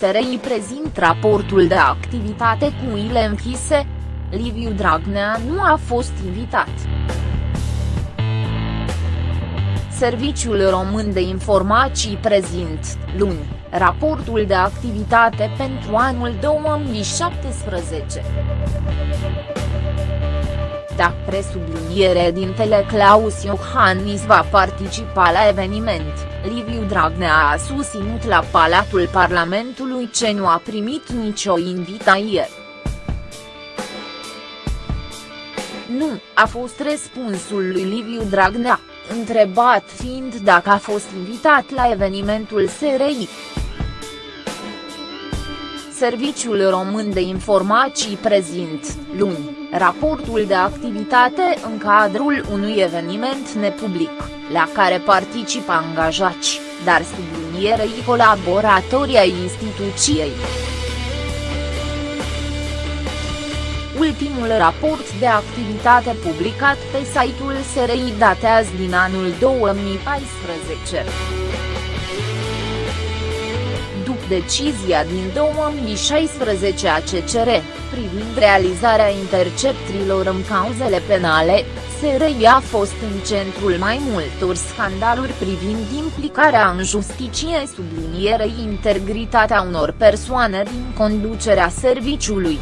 SRI prezint raportul de activitate cu ile închise. Liviu Dragnea nu a fost invitat. Serviciul Român de Informații prezint, luni, raportul de activitate pentru anul 2017. Da, presubliniere dintele Claus Iohannis va participa la eveniment, Liviu Dragnea a susținut la Palatul Parlamentului ce nu a primit nicio invitație. Nu, a fost răspunsul lui Liviu Dragnea, întrebat fiind dacă a fost invitat la evenimentul SRI. Serviciul Român de Informații prezint, luni, raportul de activitate în cadrul unui eveniment nepublic, la care participă angajați, dar sublinierei colaboratorii ai instituției. Ultimul raport de activitate publicat pe site-ul SRI datează din anul 2014 decizia din 2016 a CCR, privind realizarea interceptrilor în cauzele penale, SRI a fost în centrul mai multor scandaluri privind implicarea în justiție sublinierei integritatea unor persoane din conducerea serviciului.